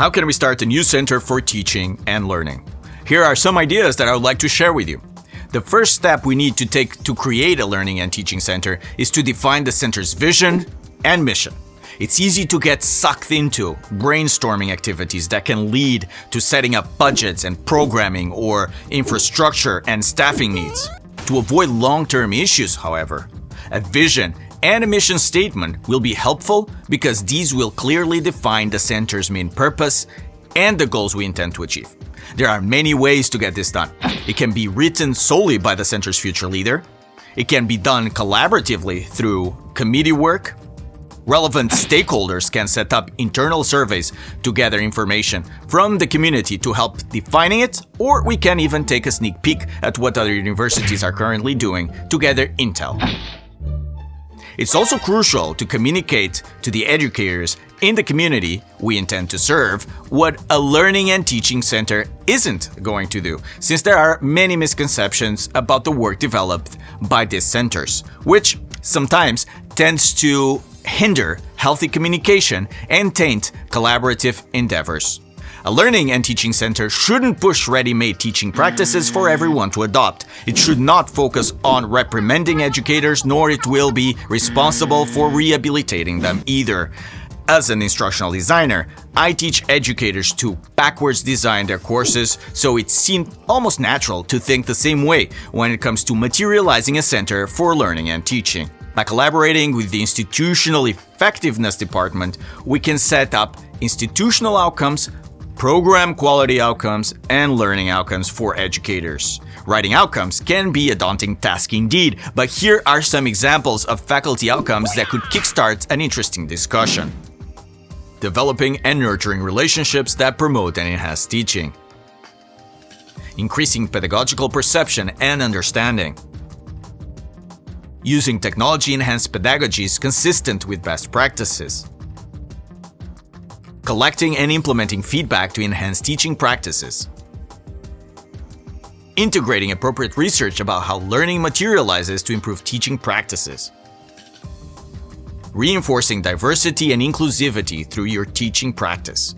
How can we start a new center for teaching and learning? Here are some ideas that I would like to share with you. The first step we need to take to create a learning and teaching center is to define the center's vision and mission. It's easy to get sucked into brainstorming activities that can lead to setting up budgets and programming or infrastructure and staffing needs. To avoid long-term issues, however, a vision and a mission statement will be helpful because these will clearly define the center's main purpose and the goals we intend to achieve. There are many ways to get this done. It can be written solely by the center's future leader. It can be done collaboratively through committee work. Relevant stakeholders can set up internal surveys to gather information from the community to help defining it, or we can even take a sneak peek at what other universities are currently doing to gather intel. It's also crucial to communicate to the educators in the community we intend to serve what a learning and teaching center isn't going to do, since there are many misconceptions about the work developed by these centers, which sometimes tends to hinder healthy communication and taint collaborative endeavors. A learning and teaching center shouldn't push ready-made teaching practices for everyone to adopt. It should not focus on reprimanding educators, nor it will be responsible for rehabilitating them either. As an instructional designer, I teach educators to backwards design their courses, so it seemed almost natural to think the same way when it comes to materializing a center for learning and teaching. By collaborating with the Institutional Effectiveness Department, we can set up institutional outcomes program quality outcomes, and learning outcomes for educators. Writing outcomes can be a daunting task indeed, but here are some examples of faculty outcomes that could kickstart an interesting discussion. Developing and nurturing relationships that promote and enhance teaching. Increasing pedagogical perception and understanding. Using technology-enhanced pedagogies consistent with best practices collecting and implementing feedback to enhance teaching practices, integrating appropriate research about how learning materializes to improve teaching practices, reinforcing diversity and inclusivity through your teaching practice.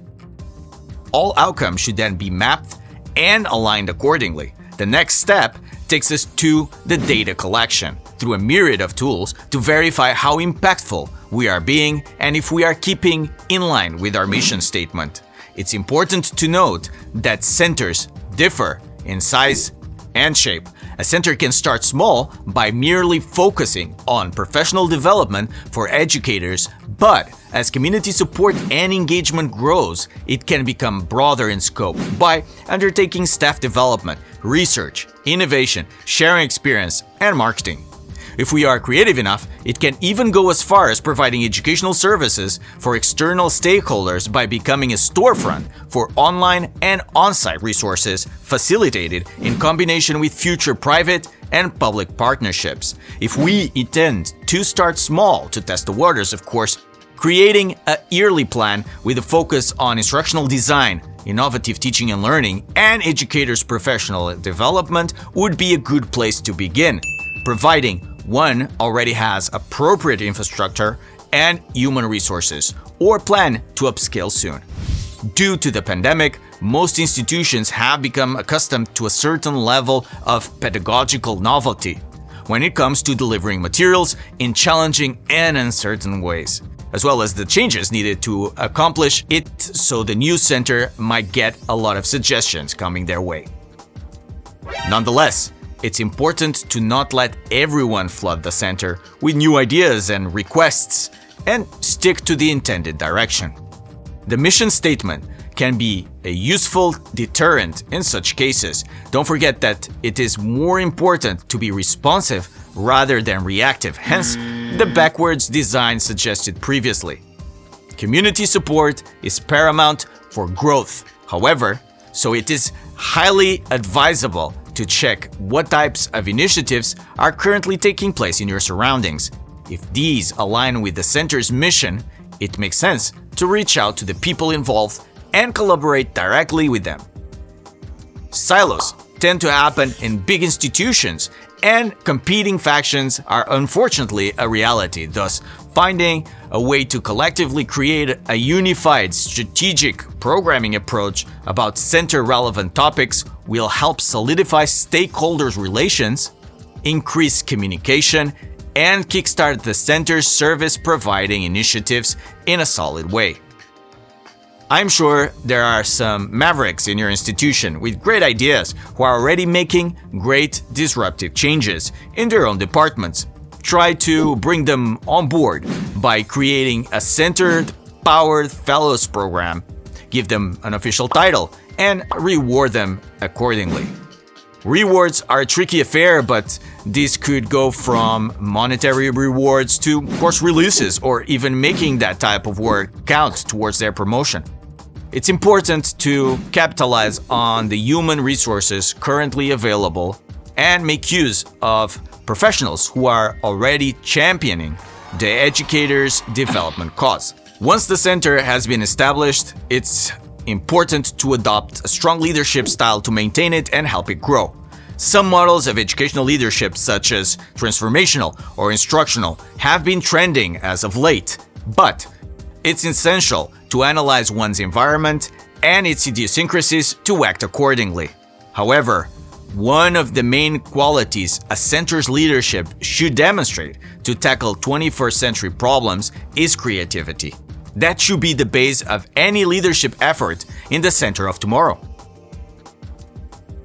All outcomes should then be mapped and aligned accordingly. The next step takes us to the data collection through a myriad of tools to verify how impactful we are being and if we are keeping in line with our mission statement. It's important to note that centers differ in size and shape. A center can start small by merely focusing on professional development for educators, but as community support and engagement grows, it can become broader in scope by undertaking staff development, research, innovation, sharing experience, and marketing. If we are creative enough, it can even go as far as providing educational services for external stakeholders by becoming a storefront for online and on-site resources facilitated in combination with future private and public partnerships. If we intend to start small to test the waters, of course, creating a yearly plan with a focus on instructional design, innovative teaching and learning, and educators' professional development would be a good place to begin, providing one already has appropriate infrastructure and human resources, or plan to upscale soon. Due to the pandemic, most institutions have become accustomed to a certain level of pedagogical novelty when it comes to delivering materials in challenging and uncertain ways, as well as the changes needed to accomplish it so the new center might get a lot of suggestions coming their way. Nonetheless, it's important to not let everyone flood the center with new ideas and requests, and stick to the intended direction. The mission statement can be a useful deterrent in such cases. Don't forget that it is more important to be responsive rather than reactive, hence the backwards design suggested previously. Community support is paramount for growth, however, so it is highly advisable to check what types of initiatives are currently taking place in your surroundings. If these align with the center's mission, it makes sense to reach out to the people involved and collaborate directly with them. Silos tend to happen in big institutions, and competing factions are unfortunately a reality, thus Finding a way to collectively create a unified strategic programming approach about center relevant topics will help solidify stakeholders' relations, increase communication, and kickstart the center's service providing initiatives in a solid way. I'm sure there are some mavericks in your institution with great ideas who are already making great disruptive changes in their own departments. Try to bring them on board by creating a centered, powered fellows program, give them an official title, and reward them accordingly. Rewards are a tricky affair, but this could go from monetary rewards to course releases or even making that type of work count towards their promotion. It's important to capitalize on the human resources currently available and make use of professionals who are already championing the educator's development cause. Once the center has been established, it's important to adopt a strong leadership style to maintain it and help it grow. Some models of educational leadership, such as transformational or instructional, have been trending as of late, but it's essential to analyze one's environment and its idiosyncrasies to act accordingly. However, one of the main qualities a center's leadership should demonstrate to tackle 21st century problems is creativity. That should be the base of any leadership effort in the center of tomorrow.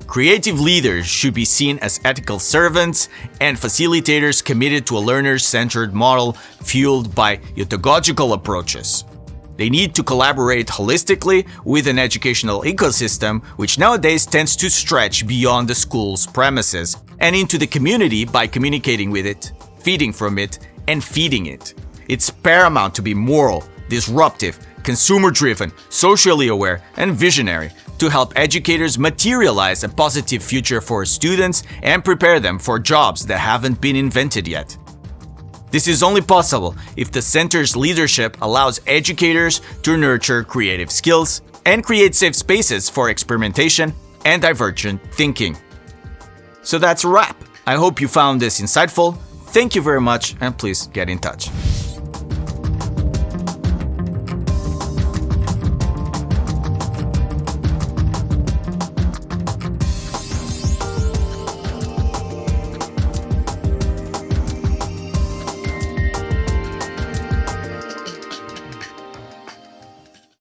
Creative leaders should be seen as ethical servants and facilitators committed to a learner-centered model fueled by pedagogical approaches. They need to collaborate holistically with an educational ecosystem which nowadays tends to stretch beyond the school's premises and into the community by communicating with it, feeding from it, and feeding it. It's paramount to be moral, disruptive, consumer-driven, socially aware, and visionary to help educators materialize a positive future for students and prepare them for jobs that haven't been invented yet. This is only possible if the center's leadership allows educators to nurture creative skills and create safe spaces for experimentation and divergent thinking. So that's a wrap. I hope you found this insightful. Thank you very much and please get in touch.